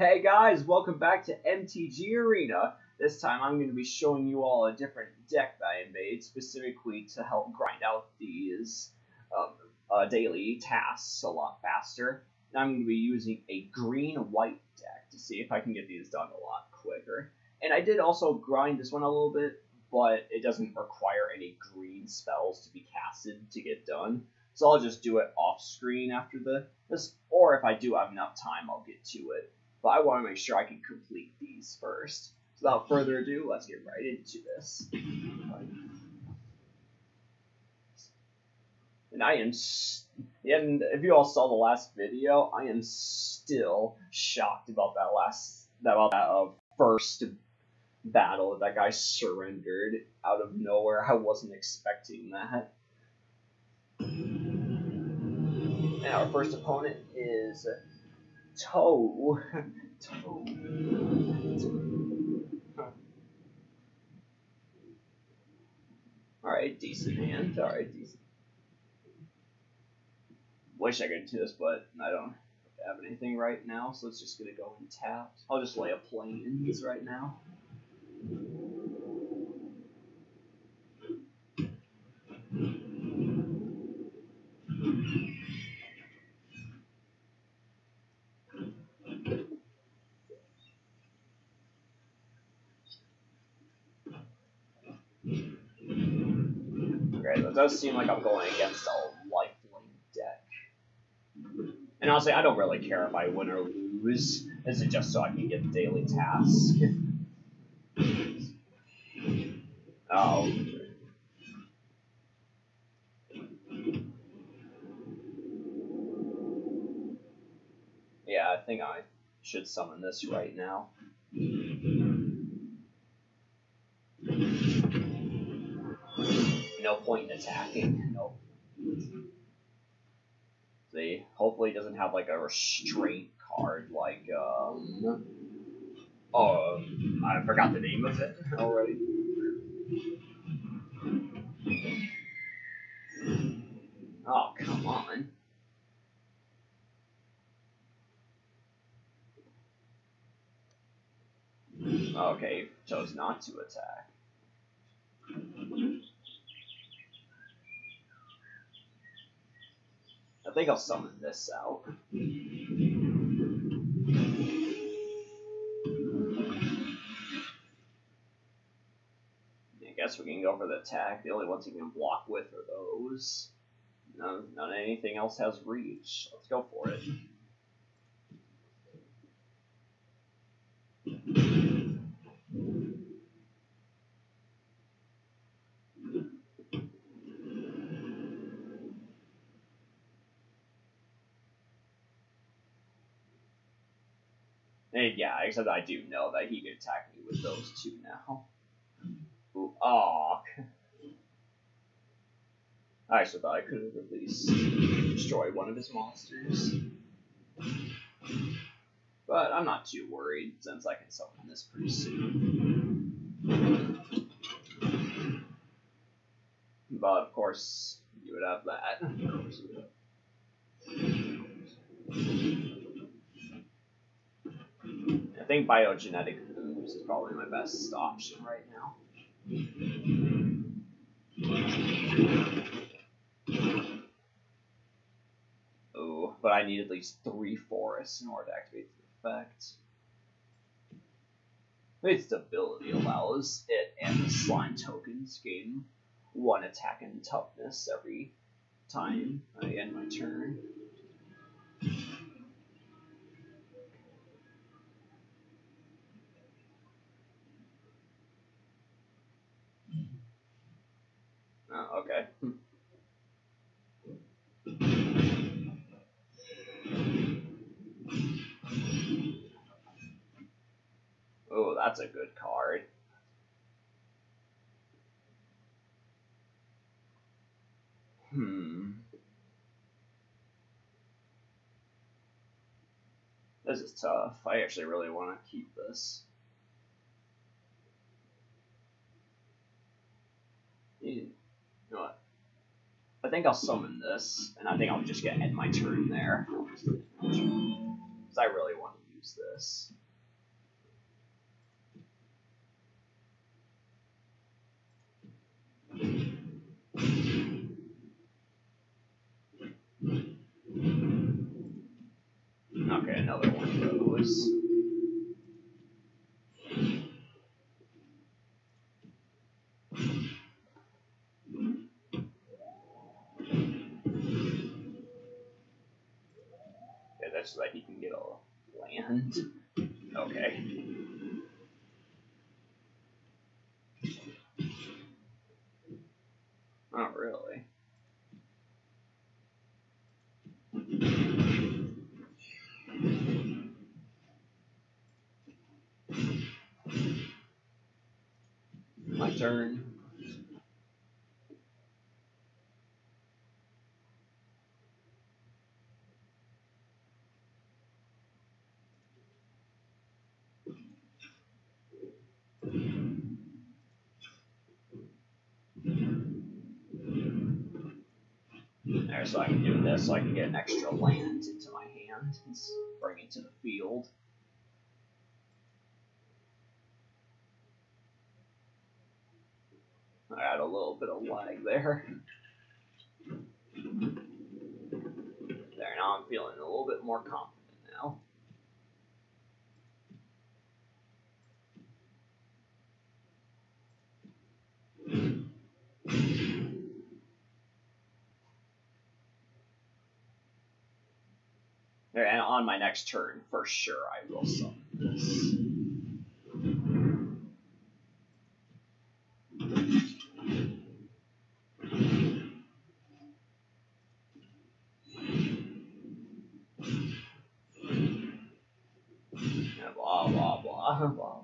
Hey guys, welcome back to MTG Arena. This time I'm going to be showing you all a different deck that I made specifically to help grind out these um, uh, daily tasks a lot faster. And I'm going to be using a green-white deck to see if I can get these done a lot quicker. And I did also grind this one a little bit, but it doesn't require any green spells to be casted to get done. So I'll just do it off screen after the this, or if I do have enough time, I'll get to it. But I want to make sure I can complete these first. So without further ado, let's get right into this. And I am, and if you all saw the last video, I am still shocked about that last, about that uh, first battle. That guy surrendered out of nowhere. I wasn't expecting that. And our first opponent is Toe. Toe. Alright, decent hand. Alright, decent. Wish I could do this, but I don't have anything right now, so it's just gonna go in tapped. I'll just lay a plains right now. Okay, that does seem like I'm going against a lifelink deck. And honestly, I don't really care if I win or lose. Is just so I can get the daily task. Oh. Yeah, I think I should summon this right now. No point in attacking. Nope. See, hopefully it doesn't have like a restraint card like um Oh I forgot the name of it already. Oh come on. Okay, chose not to attack. Think I'll summon this out. I guess we can go for the attack. The only ones you can block with are those. None, none anything else has reach. Let's go for it. Except I do know that he could attack me with those two now. Ooh, aw. I actually thought I could have at least destroyed one of his monsters. But I'm not too worried since I can summon this pretty soon. But of course, you would have that. I think biogenetic ooze is probably my best option right now. Ooh, but I need at least three forests in order to activate the effect. Its ability allows it and the slime tokens gain one attack and toughness every time I end my turn. Oh, okay. Oh, that's a good card. Hmm. This is tough. I actually really want to keep this. You I think I'll summon this, and I think I'll just get end my turn there. Because I really want to use this. Okay, another one of those. So that he can get a land. Mm-hmm. Okay. Not really. My turn. There, so I can do this so I can get an extra land into my hand and bring it to the field. I had a little bit of lag there. There, now I'm feeling a little bit more confident now. There, and on my next turn, for sure, I will summon this. Yeah, blah blah blah blah.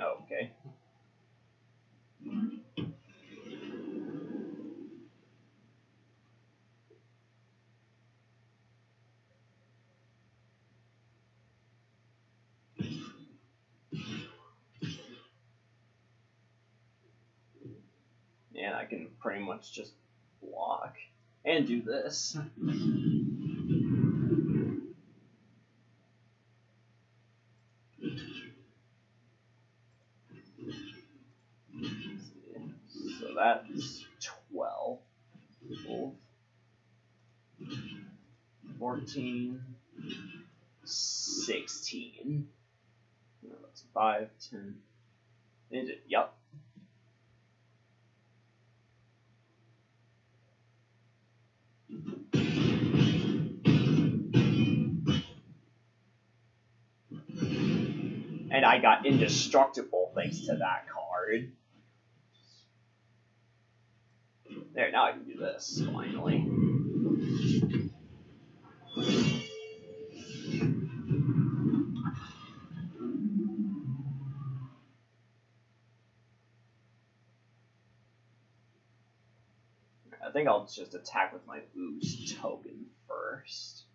Okay. And I can pretty much just block and do this. So that's 12. 14. 16. No, that's 5, 10. Yep. I got indestructible thanks to that card. There, now I can do this, finally. I think I'll just attack with my ooze token first.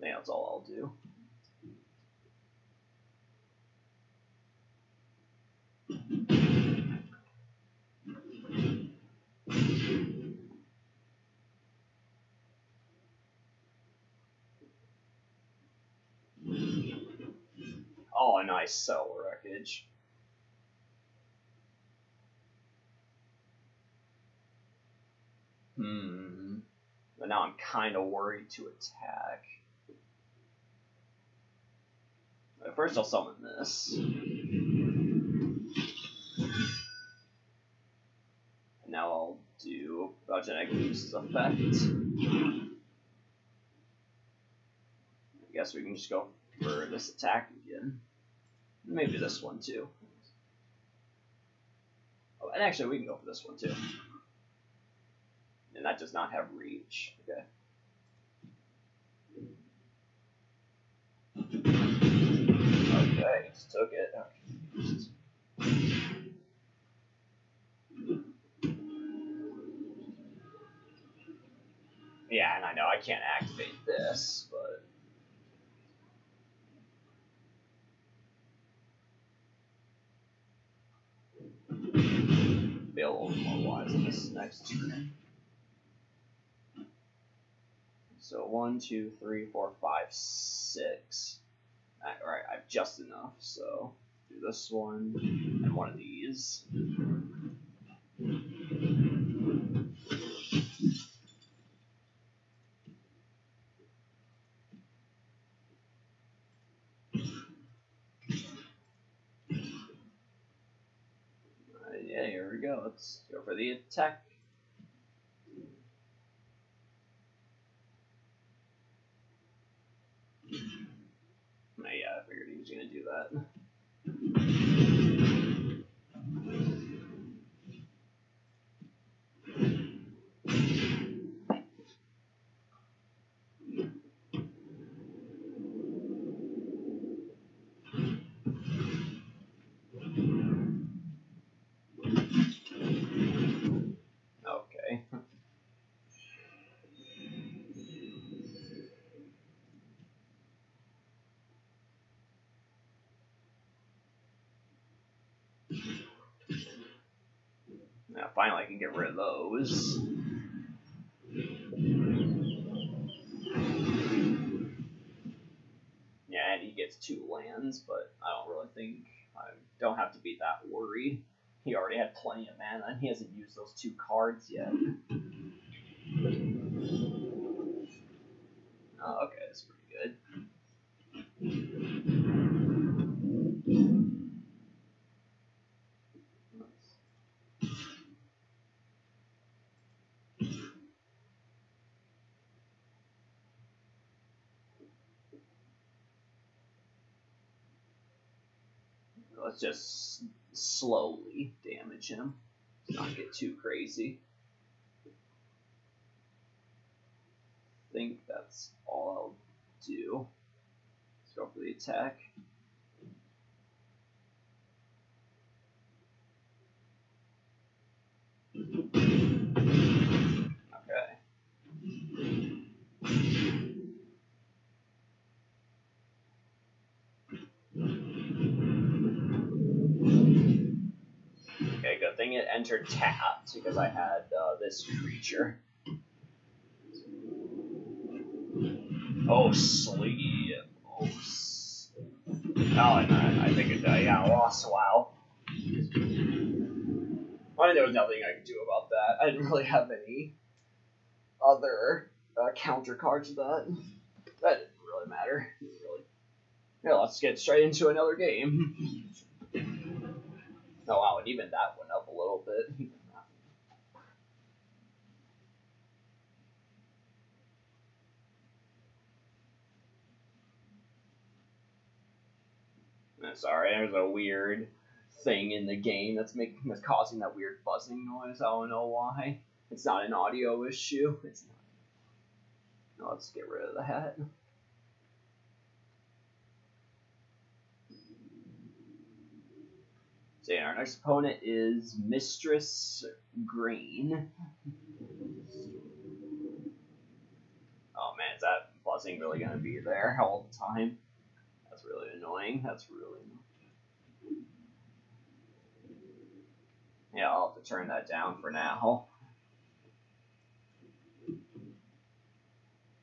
That's all I'll do. Oh, a nice cell wreckage. Hmm. But now I'm kind of worried to attack. At first, I'll summon this. And now I'll Biogenic Ooze's effect. I guess we can just go for this attack again. Maybe this one too. Oh, and actually, we can go for this one too. And that does not have reach. Okay. Okay, just took it. Okay. Yeah, and I know I can't activate this, but. Little more wise in this next turn. So one, two, three, four, five, six. Alright, I have just enough, so do this one and one of these. there we go. Let's go for the attack. Yeah, I figured he was gonna do that. Okay. Now finally I can get rid of those. Yeah, and he gets two lands, but I don't really think I don't have to be that worried. He already had plenty of mana, and he hasn't used those two cards yet. Oh, okay, that's pretty good. Let's just slowly damage him. Not get too crazy. think that's all I'll do. Let's go for the attack. Okay. Okay, entered tapped because I had uh, this creature. Oh, sleep. Oh, s- oh I, I think it, uh, yeah, I lost. Wow. I mean, there was nothing I could do about that. I didn't really have any other uh, counter cards to that. That didn't really matter. Really. Yeah, let's get straight into another game. oh wow, and even that a little bit. Sorry, there's a weird thing in the game that's making that's causing that weird buzzing noise. I don't know why. It's not an audio issue. It's not. Now let's get rid of the So our next opponent is Mistress Green. Oh man, is that buzzing really gonna be there all the time? That's really annoying. That's really annoying. Yeah, I'll have to turn that down for now.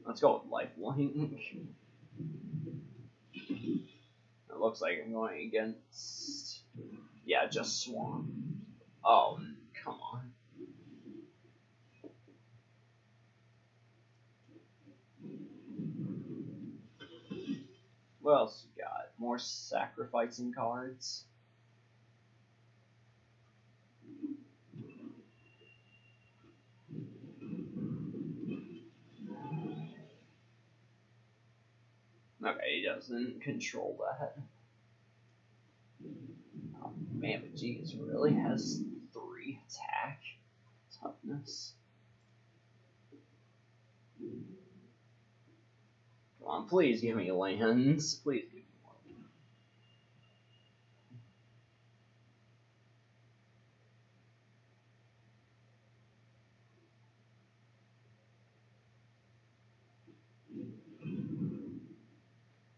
Let's go with lifelink. It looks like I'm going against. Yeah, just Swan. Oh, come on. What else you got? More sacrificing cards. Okay, he doesn't control that. Man, really has three attack toughness. Come on, please give me lands. Please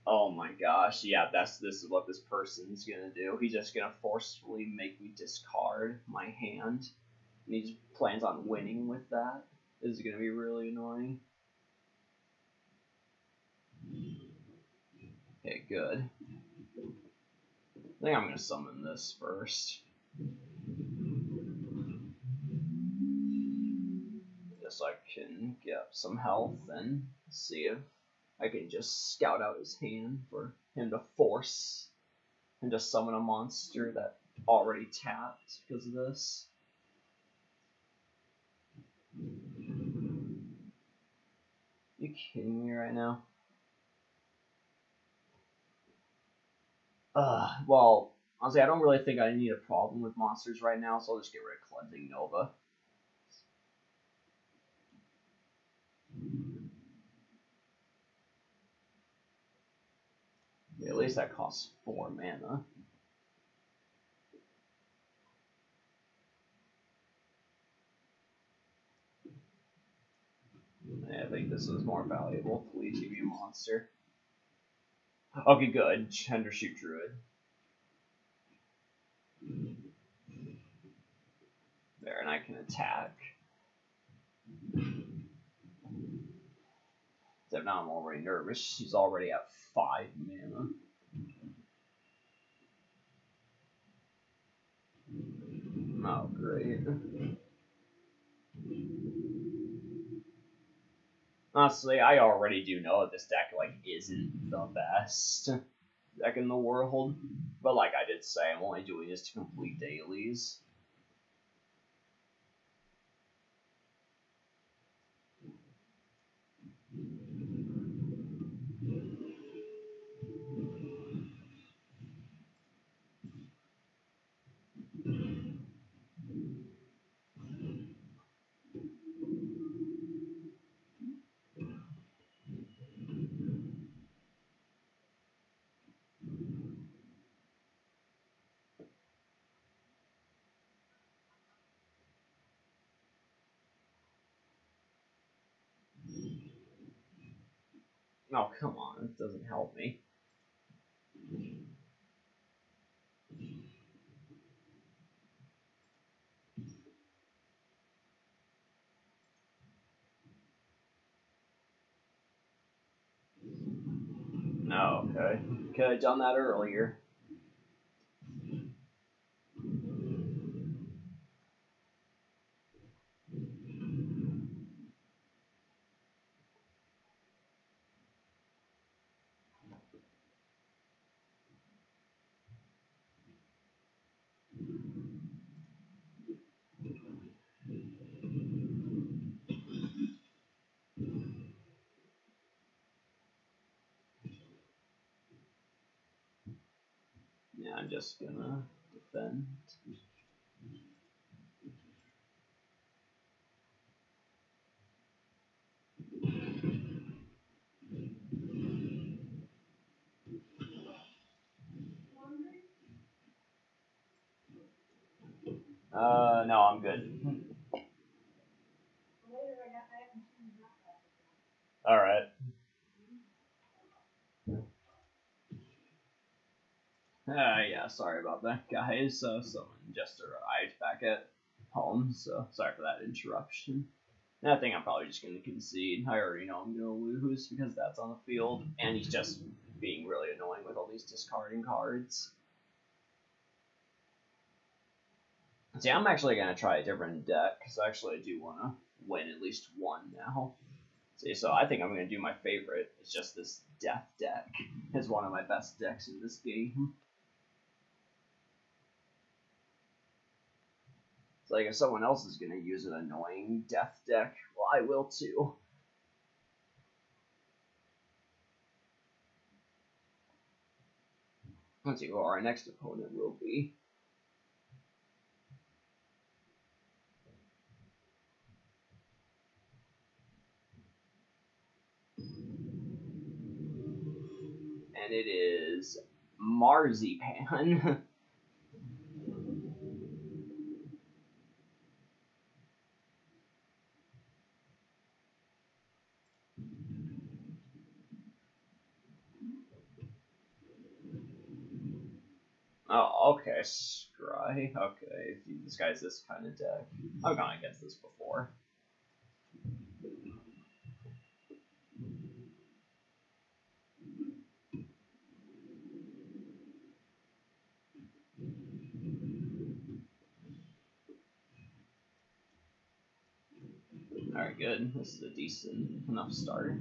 Oh my gosh, yeah, that's this is what this person's gonna do. He's just gonna forcefully make me discard my hand. And he plans on winning with that. This is gonna be really annoying. Okay, good. I think I'm gonna summon this first. Just so I can get some health and see if I can just scout out his hand for him to force and just summon a monster that already tapped because of this. You kidding me right now? Uh, well, honestly, I don't really think I need a problem with monsters right now, so I'll just get rid of Cleansing Nova. At least that costs four mana. I think this is more valuable. Please give me a monster. Okay, good. Shoot Druid. There, and I can attack. Except now I'm already nervous. She's already at 5 mana. Oh, great. Honestly, I already do know that this deck like isn't the best deck in the world, but like I did say, I'm only doing this to complete dailies. Oh, come on, this doesn't help me. No, okay. Could have done that earlier. Yeah, I'm just gonna defend. Uh, no, I'm good. All right. Uh, sorry about that, guys. Uh, someone just arrived back at home, so sorry for that interruption. And I think I'm probably just going to concede. I already know I'm going to lose because that's on the field, and he's just being really annoying with all these discarding cards. See, I'm actually going to try a different deck, because actually I do want to win at least one now. See, so I think I'm going to do my favorite. It's just this Death deck. It's one of my best decks in this game. It's like if someone else is going to use an annoying death deck, well, I will too. Let's see who our next opponent will be. And it is Marzipan. Oh, okay, Scry. Okay, if you disguise this kind of deck. I've gone against this before. Alright, good. This is a decent enough start.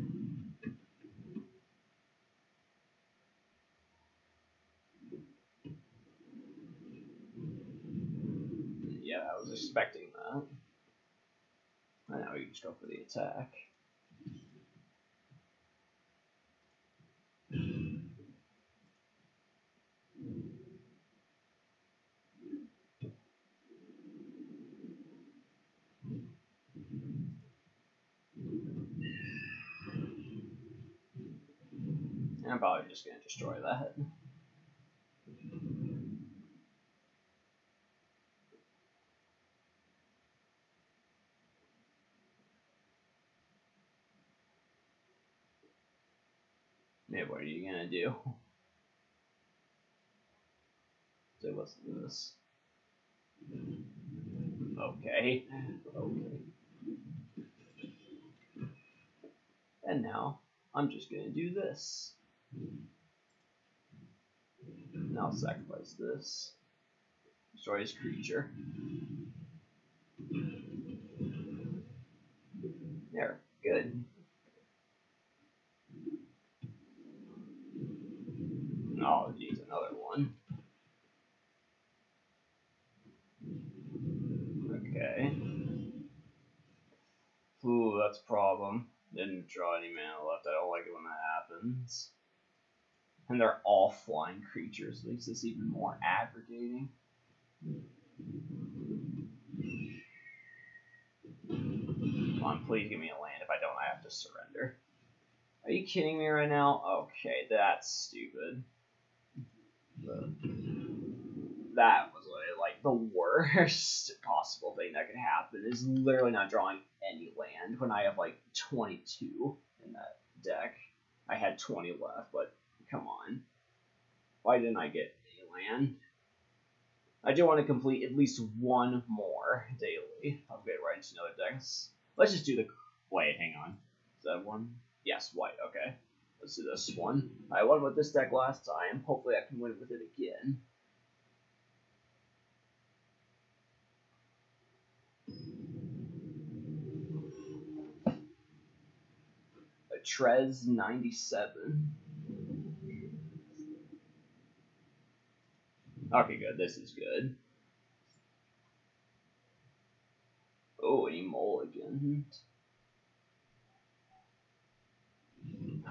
Expecting that. And now you just go for the attack. I'm probably just gonna destroy that. Yeah, what are you gonna do? So what's this? Okay. Okay. And now I'm just gonna do this. Now sacrifice this. Destroy his creature. There, good. Oh, geez, another one. Okay. Ooh, that's a problem. Didn't draw any mana left. I don't like it when that happens. And they're all flying creatures, makes this even more aggravating. Come on, please give me a land. If I don't, I have to surrender. Are you kidding me right now? Okay, that's stupid. That was like the worst possible thing that could happen is literally not drawing any land when I have like 22 in that deck. I had 20 left, but come on. Why didn't I get any land? I do want to complete at least one more daily. I'll get right into another deck. Let's just do the. Wait, hang on. Is that one? Yes, white. Okay. Let's this one. I won with this deck last time. Hopefully, I can win with it again. A Trez 97. Okay, good. This is good. Oh, any mulligan.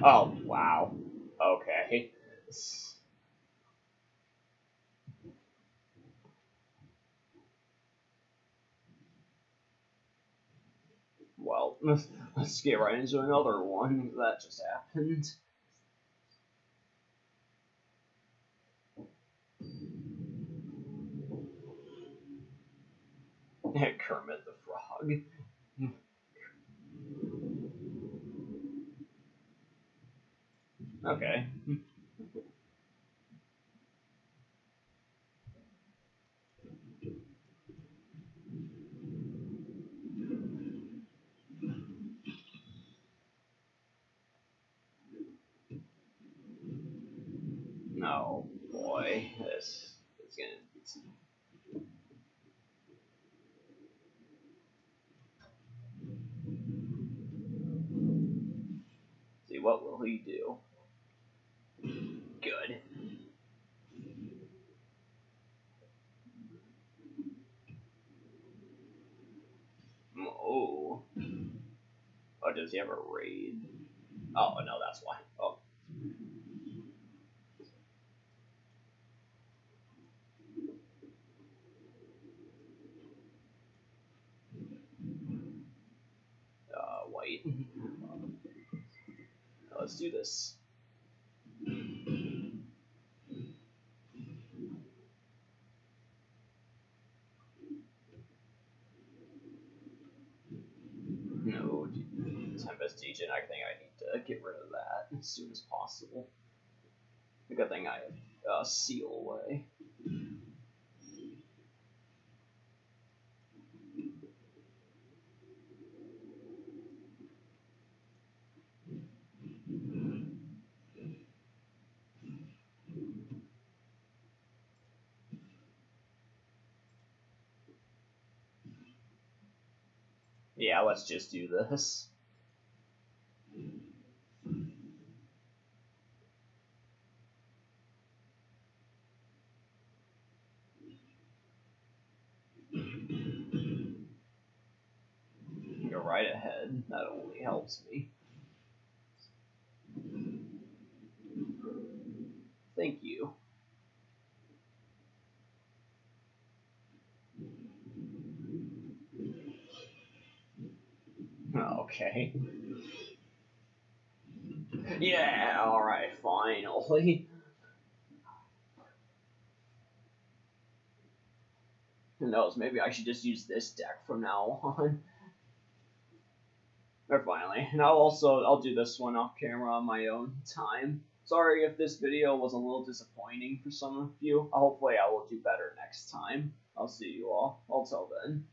Oh, wow. Okay. Well, let's get right into another one. That just happened. Kermit the Frog. Okay. No, boy, this is gonna be. See, what will he do? Good. Oh. Oh, does he have a raid? Oh, no, that's why. Oh. Uh, white. Let's do this. I think I need to get rid of that as soon as possible. The good thing I have uh, Seal away. Yeah, let's just do this. Right ahead. That only helps me. Thank you. Okay. Yeah, alright, finally. Who knows, maybe I should just use this deck from now on. Or finally. And I'll also, I'll do this one off camera on my own time. Sorry if this video was a little disappointing for some of you. Hopefully I will do better next time. I'll see you all. Until then.